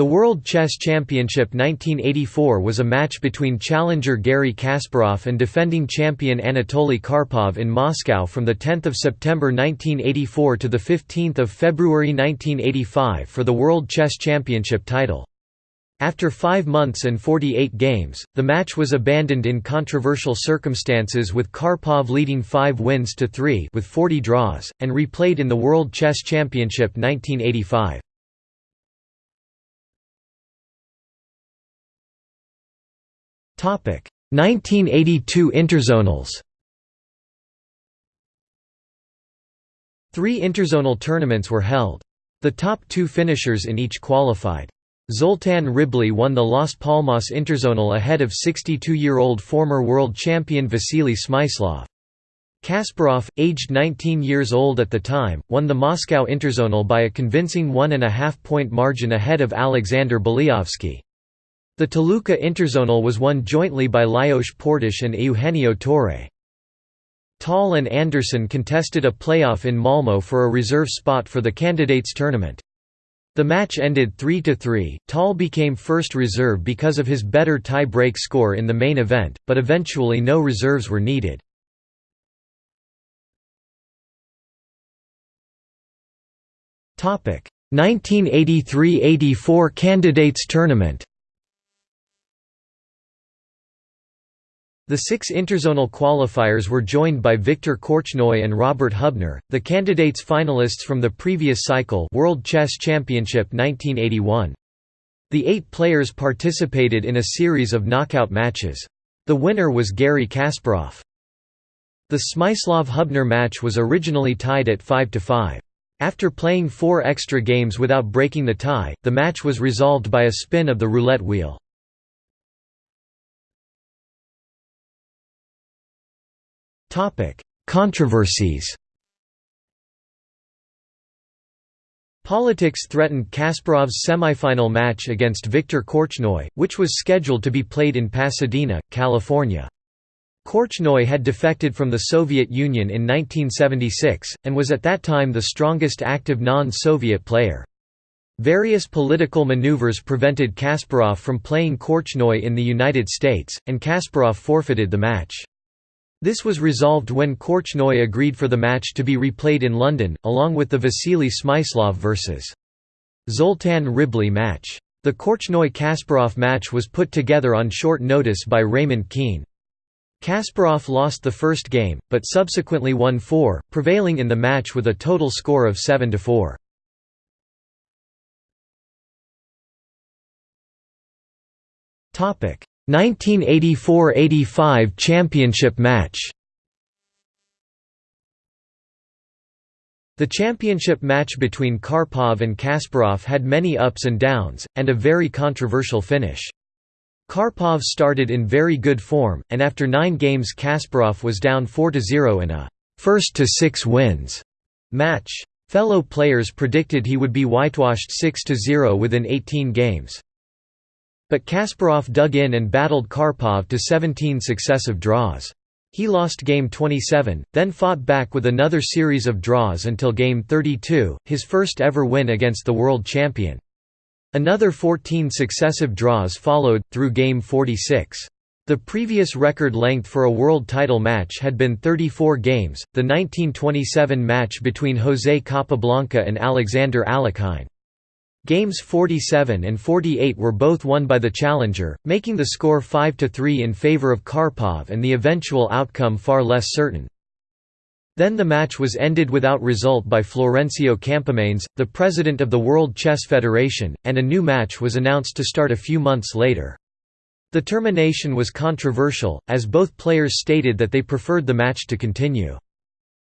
The World Chess Championship 1984 was a match between challenger Garry Kasparov and defending champion Anatoly Karpov in Moscow from 10 September 1984 to 15 February 1985 for the World Chess Championship title. After five months and 48 games, the match was abandoned in controversial circumstances with Karpov leading 5 wins to 3 with 40 draws, and replayed in the World Chess Championship 1985. 1982 Interzonals Three interzonal tournaments were held. The top two finishers in each qualified. Zoltan Ribli won the Las Palmas Interzonal ahead of 62-year-old former world champion Vasily Smyslov. Kasparov, aged 19 years old at the time, won the Moscow Interzonal by a convincing one-and-a-half-point margin ahead of Alexander Belyavsky. The Toluca Interzonal was won jointly by Lajos Portisch and Eugenio Torre. Tal and Andersson contested a playoff in Malmö for a reserve spot for the candidates tournament. The match ended 3–3, Tal became first reserve because of his better tie-break score in the main event, but eventually no reserves were needed. Topic 1983–84 Candidates Tournament The six interzonal qualifiers were joined by Viktor Korchnoi and Robert Hubner, the candidates finalists from the previous cycle World Chess Championship 1981. The eight players participated in a series of knockout matches. The winner was Garry Kasparov. The Smyslov-Hubner match was originally tied at 5–5. After playing four extra games without breaking the tie, the match was resolved by a spin of the roulette wheel. Topic: Controversies. Politics threatened Kasparov's semifinal match against Viktor Korchnoi, which was scheduled to be played in Pasadena, California. Korchnoi had defected from the Soviet Union in 1976, and was at that time the strongest active non-Soviet player. Various political maneuvers prevented Kasparov from playing Korchnoi in the United States, and Kasparov forfeited the match. This was resolved when Korchnoi agreed for the match to be replayed in London, along with the Vasily Smyslov vs. Zoltan Ribli match. The Korchnoi-Kasparov match was put together on short notice by Raymond Keene. Kasparov lost the first game, but subsequently won four, prevailing in the match with a total score of 7–4. Topic 1984–85 championship match The championship match between Karpov and Kasparov had many ups and downs, and a very controversial finish. Karpov started in very good form, and after nine games Kasparov was down 4–0 in a first-to-six wins match. Fellow players predicted he would be whitewashed 6–0 within 18 games. But Kasparov dug in and battled Karpov to 17 successive draws. He lost Game 27, then fought back with another series of draws until Game 32, his first ever win against the world champion. Another 14 successive draws followed, through Game 46. The previous record length for a world title match had been 34 games, the 1927 match between José Capablanca and Alexander Alekhine. Games 47 and 48 were both won by the challenger, making the score 5–3 in favor of Karpov and the eventual outcome far less certain. Then the match was ended without result by Florencio Campomanes, the president of the World Chess Federation, and a new match was announced to start a few months later. The termination was controversial, as both players stated that they preferred the match to continue.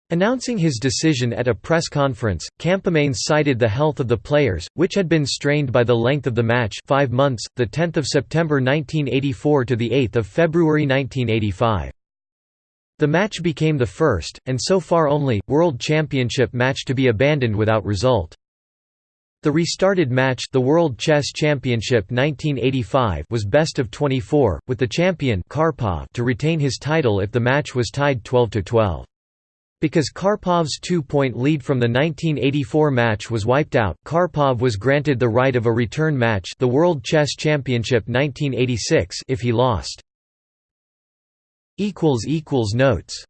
Announcing his decision at a press conference, Campomanes cited the health of the players, which had been strained by the length of the match 5 months, 10 September 1984 to 8 February 1985. The match became the first, and so far only, World Championship match to be abandoned without result. The restarted match the World Chess Championship 1985 was best of 24, with the champion Karpov to retain his title if the match was tied 12–12. Because Karpov's two-point lead from the 1984 match was wiped out, Karpov was granted the right of a return match the World Chess Championship 1986 if he lost. Notes